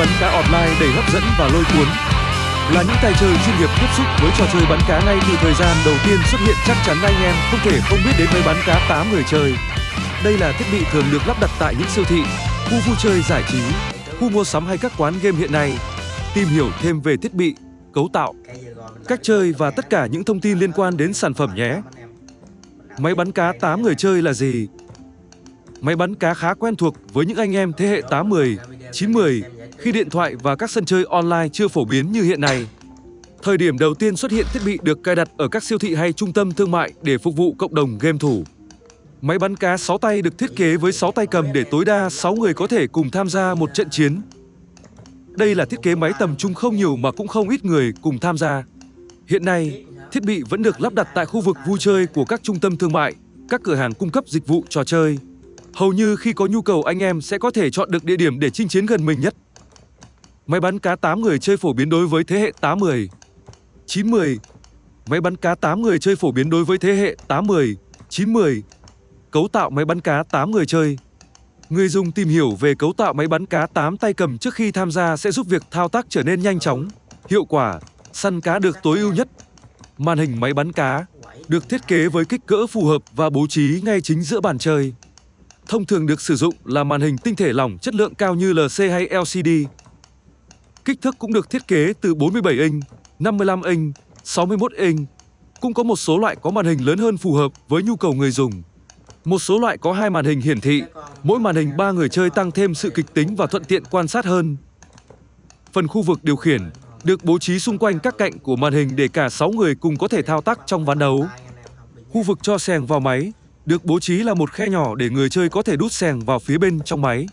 bắn cá online đầy hấp dẫn và lôi cuốn. Là những tay chơi chuyên nghiệp tiếp xúc với trò chơi bắn cá ngay từ thời gian đầu tiên xuất hiện chắc chắn anh em không thể không biết đến máy bắn cá 8 người chơi. Đây là thiết bị thường được lắp đặt tại những siêu thị, khu vui chơi giải trí, khu mua sắm hay các quán game hiện nay. Tìm hiểu thêm về thiết bị, cấu tạo, cách chơi và tất cả những thông tin liên quan đến sản phẩm nhé. Máy bắn cá 8 người chơi là gì? Máy bắn cá khá quen thuộc với những anh em thế hệ 80, 90 khi điện thoại và các sân chơi online chưa phổ biến như hiện nay. Thời điểm đầu tiên xuất hiện thiết bị được cài đặt ở các siêu thị hay trung tâm thương mại để phục vụ cộng đồng game thủ. Máy bắn cá 6 tay được thiết kế với 6 tay cầm để tối đa 6 người có thể cùng tham gia một trận chiến. Đây là thiết kế máy tầm trung không nhiều mà cũng không ít người cùng tham gia. Hiện nay, thiết bị vẫn được lắp đặt tại khu vực vui chơi của các trung tâm thương mại, các cửa hàng cung cấp dịch vụ trò chơi. Hầu như khi có nhu cầu anh em sẽ có thể chọn được địa điểm để chinh chiến gần mình nhất. Máy bắn cá 8 người chơi phổ biến đối với thế hệ 80. 90. Máy bắn cá 8 người chơi phổ biến đối với thế hệ 80, 90. Cấu tạo máy bắn cá 8 người chơi. Người dùng tìm hiểu về cấu tạo máy bắn cá 8 tay cầm trước khi tham gia sẽ giúp việc thao tác trở nên nhanh chóng, hiệu quả, săn cá được tối ưu nhất. Màn hình máy bắn cá được thiết kế với kích cỡ phù hợp và bố trí ngay chính giữa bàn chơi. Thông thường được sử dụng là màn hình tinh thể lỏng chất lượng cao như LC hay LCD. Kích thước cũng được thiết kế từ 47 inch, 55 inch, 61 inch. Cũng có một số loại có màn hình lớn hơn phù hợp với nhu cầu người dùng. Một số loại có hai màn hình hiển thị, mỗi màn hình ba người chơi tăng thêm sự kịch tính và thuận tiện quan sát hơn. Phần khu vực điều khiển được bố trí xung quanh các cạnh của màn hình để cả 6 người cùng có thể thao tác trong ván đấu. Khu vực cho sèng vào máy được bố trí là một khe nhỏ để người chơi có thể đút sèng vào phía bên trong máy.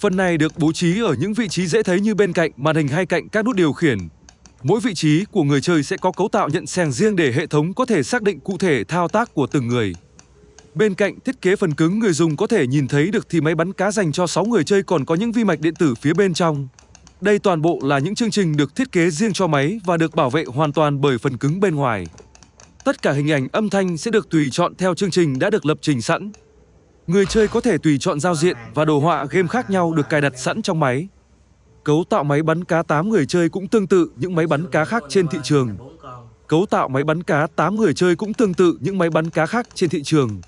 Phần này được bố trí ở những vị trí dễ thấy như bên cạnh màn hình hay cạnh các nút điều khiển. Mỗi vị trí của người chơi sẽ có cấu tạo nhận sèng riêng để hệ thống có thể xác định cụ thể thao tác của từng người. Bên cạnh thiết kế phần cứng, người dùng có thể nhìn thấy được thì máy bắn cá dành cho 6 người chơi còn có những vi mạch điện tử phía bên trong. Đây toàn bộ là những chương trình được thiết kế riêng cho máy và được bảo vệ hoàn toàn bởi phần cứng bên ngoài. Tất cả hình ảnh, âm thanh sẽ được tùy chọn theo chương trình đã được lập trình sẵn. Người chơi có thể tùy chọn giao diện và đồ họa game khác nhau được cài đặt sẵn trong máy. Cấu tạo máy bắn cá 8 người chơi cũng tương tự những máy bắn cá khác trên thị trường. Cấu tạo máy bắn cá 8 người chơi cũng tương tự những máy bắn cá khác trên thị trường.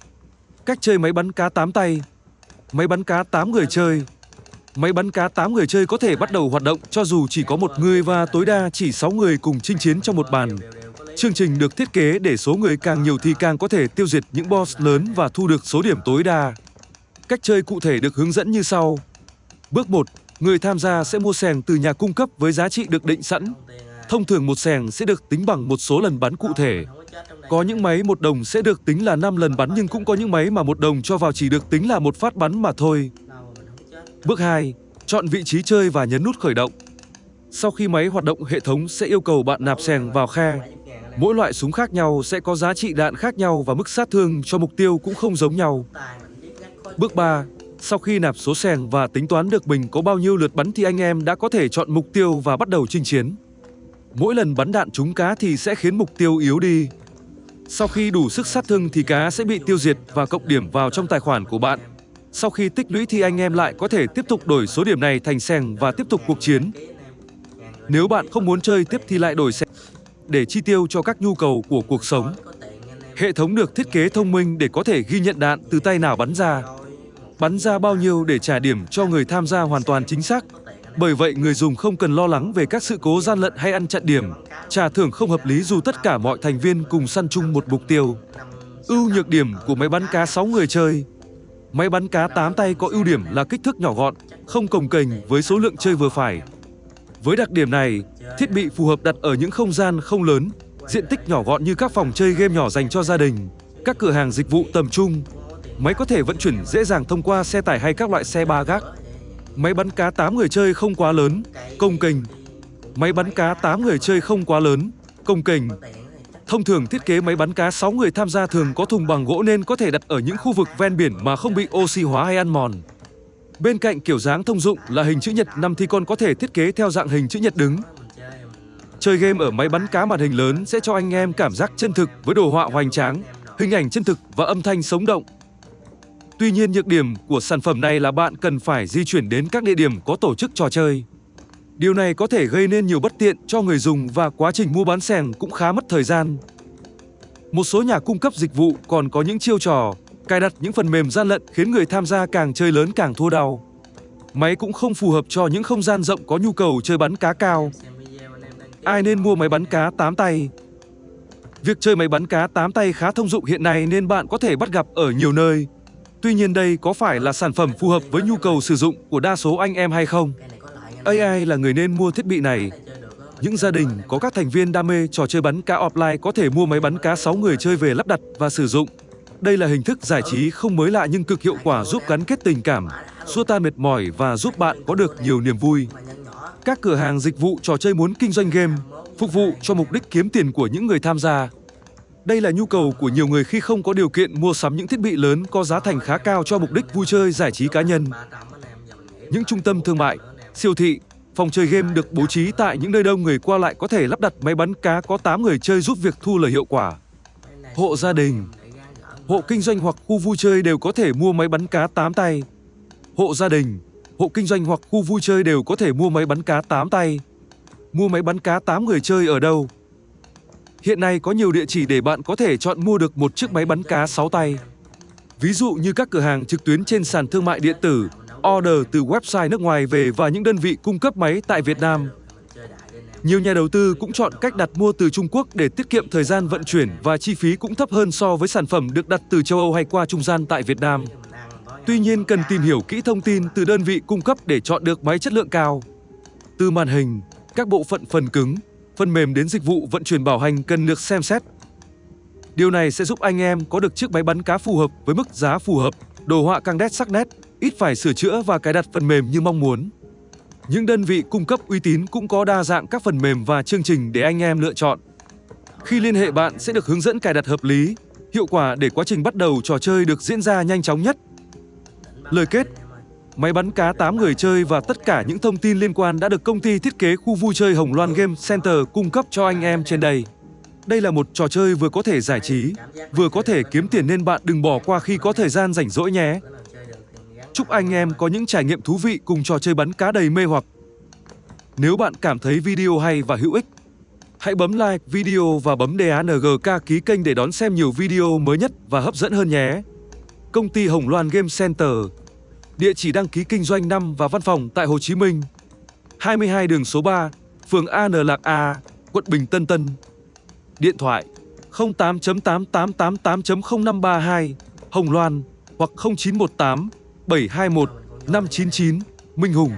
Cách chơi máy bắn cá 8 tay Máy bắn cá 8 người chơi Máy bắn cá 8 người chơi có thể bắt đầu hoạt động cho dù chỉ có một người và tối đa chỉ 6 người cùng chinh chiến trong một bàn. Chương trình được thiết kế để số người càng nhiều thì càng có thể tiêu diệt những boss lớn và thu được số điểm tối đa. Cách chơi cụ thể được hướng dẫn như sau. Bước 1. Người tham gia sẽ mua sèng từ nhà cung cấp với giá trị được định sẵn. Thông thường một sèng sẽ được tính bằng một số lần bắn cụ thể. Có những máy một đồng sẽ được tính là 5 lần bắn nhưng cũng có những máy mà một đồng cho vào chỉ được tính là một phát bắn mà thôi. Bước 2. Chọn vị trí chơi và nhấn nút khởi động. Sau khi máy hoạt động, hệ thống sẽ yêu cầu bạn nạp sèng vào khe. Mỗi loại súng khác nhau sẽ có giá trị đạn khác nhau và mức sát thương cho mục tiêu cũng không giống nhau. Bước 3. Sau khi nạp số sèng và tính toán được mình có bao nhiêu lượt bắn thì anh em đã có thể chọn mục tiêu và bắt đầu chinh chiến. Mỗi lần bắn đạn trúng cá thì sẽ khiến mục tiêu yếu đi. Sau khi đủ sức sát thương thì cá sẽ bị tiêu diệt và cộng điểm vào trong tài khoản của bạn. Sau khi tích lũy thì anh em lại có thể tiếp tục đổi số điểm này thành sèng và tiếp tục cuộc chiến. Nếu bạn không muốn chơi tiếp thì lại đổi sèng để chi tiêu cho các nhu cầu của cuộc sống. Hệ thống được thiết kế thông minh để có thể ghi nhận đạn từ tay nào bắn ra. Bắn ra bao nhiêu để trả điểm cho người tham gia hoàn toàn chính xác. Bởi vậy người dùng không cần lo lắng về các sự cố gian lận hay ăn chặn điểm. Trả thưởng không hợp lý dù tất cả mọi thành viên cùng săn chung một mục tiêu. Ưu nhược điểm của máy bắn cá 6 người chơi Máy bắn cá 8 tay có ưu điểm là kích thước nhỏ gọn, không cồng kềnh với số lượng chơi vừa phải. Với đặc điểm này, thiết bị phù hợp đặt ở những không gian không lớn, diện tích nhỏ gọn như các phòng chơi game nhỏ dành cho gia đình, các cửa hàng dịch vụ tầm trung. Máy có thể vận chuyển dễ dàng thông qua xe tải hay các loại xe ba gác. Máy bắn cá 8 người chơi không quá lớn, công kềnh. Máy bắn cá 8 người chơi không quá lớn, công kềnh. Thông thường thiết kế máy bắn cá 6 người tham gia thường có thùng bằng gỗ nên có thể đặt ở những khu vực ven biển mà không bị oxy hóa hay ăn mòn. Bên cạnh kiểu dáng thông dụng là hình chữ nhật nằm thì còn có thể thiết kế theo dạng hình chữ nhật đứng. Chơi game ở máy bắn cá màn hình lớn sẽ cho anh em cảm giác chân thực với đồ họa hoành tráng, hình ảnh chân thực và âm thanh sống động. Tuy nhiên nhược điểm của sản phẩm này là bạn cần phải di chuyển đến các địa điểm có tổ chức trò chơi. Điều này có thể gây nên nhiều bất tiện cho người dùng và quá trình mua bán sèn cũng khá mất thời gian. Một số nhà cung cấp dịch vụ còn có những chiêu trò cài đặt những phần mềm gian lận khiến người tham gia càng chơi lớn càng thua đau. Máy cũng không phù hợp cho những không gian rộng có nhu cầu chơi bắn cá cao. Ai nên mua máy bắn cá 8 tay? Việc chơi máy bắn cá 8 tay khá thông dụng hiện nay nên bạn có thể bắt gặp ở nhiều nơi. Tuy nhiên đây có phải là sản phẩm phù hợp với nhu cầu sử dụng của đa số anh em hay không? AI là người nên mua thiết bị này. Những gia đình, có các thành viên đam mê trò chơi bắn cá offline có thể mua máy bắn cá 6 người chơi về lắp đặt và sử dụng. Đây là hình thức giải trí không mới lạ nhưng cực hiệu quả giúp gắn kết tình cảm, xua tan mệt mỏi và giúp bạn có được nhiều niềm vui. Các cửa hàng dịch vụ trò chơi muốn kinh doanh game, phục vụ cho mục đích kiếm tiền của những người tham gia. Đây là nhu cầu của nhiều người khi không có điều kiện mua sắm những thiết bị lớn có giá thành khá cao cho mục đích vui chơi giải trí cá nhân. Những trung tâm thương mại, siêu thị, phòng chơi game được bố trí tại những nơi đông người qua lại có thể lắp đặt máy bắn cá có 8 người chơi giúp việc thu lời hiệu quả. Hộ gia đình, hộ kinh doanh hoặc khu vui chơi đều có thể mua máy bắn cá 8 tay. Hộ gia đình, hộ kinh doanh hoặc khu vui chơi đều có thể mua máy bắn cá 8 tay. Mua máy bắn cá 8 người chơi ở đâu? Hiện nay có nhiều địa chỉ để bạn có thể chọn mua được một chiếc máy bắn cá 6 tay. Ví dụ như các cửa hàng trực tuyến trên sàn thương mại điện tử, order từ website nước ngoài về và những đơn vị cung cấp máy tại Việt Nam. Nhiều nhà đầu tư cũng chọn cách đặt mua từ Trung Quốc để tiết kiệm thời gian vận chuyển và chi phí cũng thấp hơn so với sản phẩm được đặt từ châu Âu hay qua trung gian tại Việt Nam. Tuy nhiên cần tìm hiểu kỹ thông tin từ đơn vị cung cấp để chọn được máy chất lượng cao. Từ màn hình, các bộ phận phần cứng, phần mềm đến dịch vụ vận chuyển bảo hành cần được xem xét. Điều này sẽ giúp anh em có được chiếc máy bắn cá phù hợp với mức giá phù hợp, đồ họa căng đét sắc nét, ít phải sửa chữa và cài đặt phần mềm như mong muốn. Những đơn vị cung cấp uy tín cũng có đa dạng các phần mềm và chương trình để anh em lựa chọn. Khi liên hệ bạn sẽ được hướng dẫn cài đặt hợp lý, hiệu quả để quá trình bắt đầu trò chơi được diễn ra nhanh chóng nhất. Lời kết Máy bắn cá 8 người chơi và tất cả những thông tin liên quan đã được công ty thiết kế khu vui chơi Hồng Loan Game Center cung cấp cho anh em trên đây. Đây là một trò chơi vừa có thể giải trí, vừa có thể kiếm tiền nên bạn đừng bỏ qua khi có thời gian rảnh rỗi nhé. Chúc anh em có những trải nghiệm thú vị cùng trò chơi bắn cá đầy mê hoặc. Nếu bạn cảm thấy video hay và hữu ích, hãy bấm like video và bấm DANGK ký kênh để đón xem nhiều video mới nhất và hấp dẫn hơn nhé. Công ty Hồng Loan Game Center Địa chỉ đăng ký kinh doanh 5 và văn phòng tại Hồ Chí Minh 22 đường số 3, phường An Lạc A, quận Bình Tân Tân Điện thoại 08.8888.0532 Hồng Loan hoặc 0918 721 599 Minh Hùng.